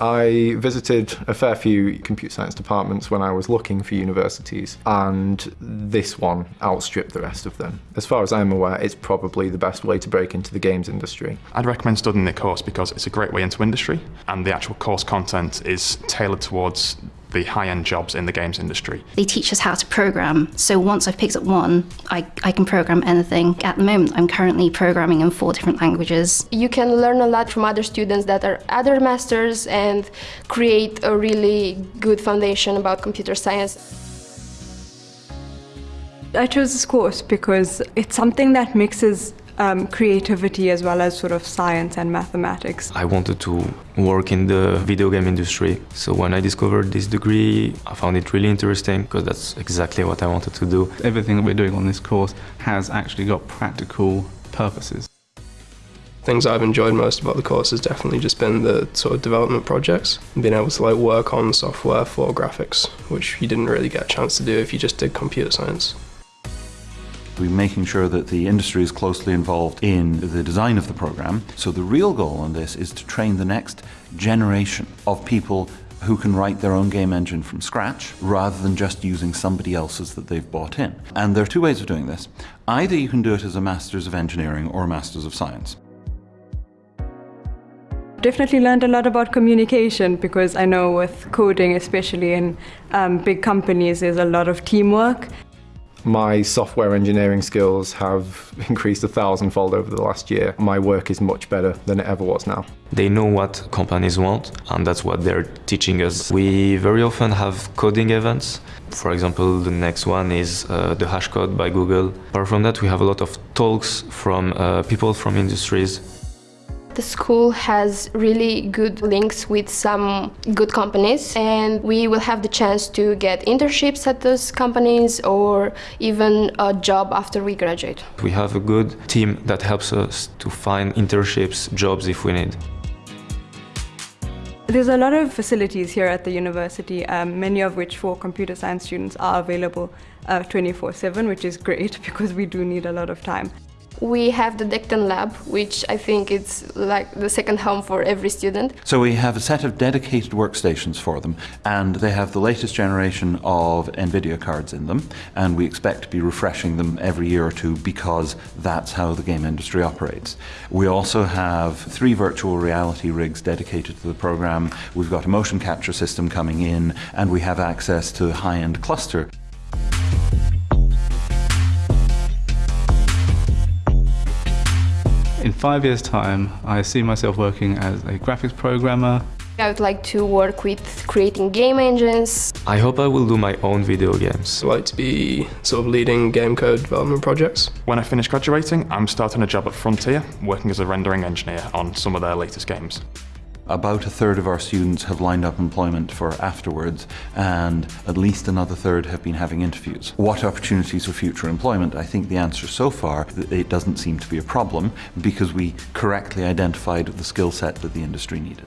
I visited a fair few computer science departments when I was looking for universities, and this one outstripped the rest of them. As far as I'm aware, it's probably the best way to break into the games industry. I'd recommend studying the course because it's a great way into industry, and the actual course content is tailored towards the high-end jobs in the games industry. They teach us how to program, so once I've picked up one, I, I can program anything. At the moment, I'm currently programming in four different languages. You can learn a lot from other students that are other masters and create a really good foundation about computer science. I chose this course because it's something that mixes um, creativity as well as sort of science and mathematics. I wanted to work in the video game industry. So when I discovered this degree, I found it really interesting because that's exactly what I wanted to do. Everything that we're doing on this course has actually got practical purposes. Things I've enjoyed most about the course has definitely just been the sort of development projects and being able to like work on software for graphics, which you didn't really get a chance to do if you just did computer science. We're making sure that the industry is closely involved in the design of the program. So the real goal on this is to train the next generation of people who can write their own game engine from scratch rather than just using somebody else's that they've bought in. And there are two ways of doing this. Either you can do it as a Masters of Engineering or a Masters of Science. Definitely learned a lot about communication because I know with coding, especially in um, big companies, there's a lot of teamwork. My software engineering skills have increased a thousandfold over the last year. My work is much better than it ever was now. They know what companies want and that's what they're teaching us. We very often have coding events. For example, the next one is uh, the hash code by Google. Apart from that, we have a lot of talks from uh, people from industries the school has really good links with some good companies and we will have the chance to get internships at those companies or even a job after we graduate. We have a good team that helps us to find internships, jobs if we need. There's a lot of facilities here at the university, um, many of which for computer science students are available 24-7, uh, which is great because we do need a lot of time. We have the Decton Lab, which I think it's like the second home for every student. So we have a set of dedicated workstations for them, and they have the latest generation of NVIDIA cards in them, and we expect to be refreshing them every year or two because that's how the game industry operates. We also have three virtual reality rigs dedicated to the program. We've got a motion capture system coming in, and we have access to a high-end cluster. In five years' time, I see myself working as a graphics programmer. I would like to work with creating game engines. I hope I will do my own video games. I'd like to be sort of leading game code development projects. When I finish graduating, I'm starting a job at Frontier, working as a rendering engineer on some of their latest games. About a third of our students have lined up employment for afterwards and at least another third have been having interviews. What opportunities for future employment? I think the answer so far, it doesn't seem to be a problem because we correctly identified the skill set that the industry needed.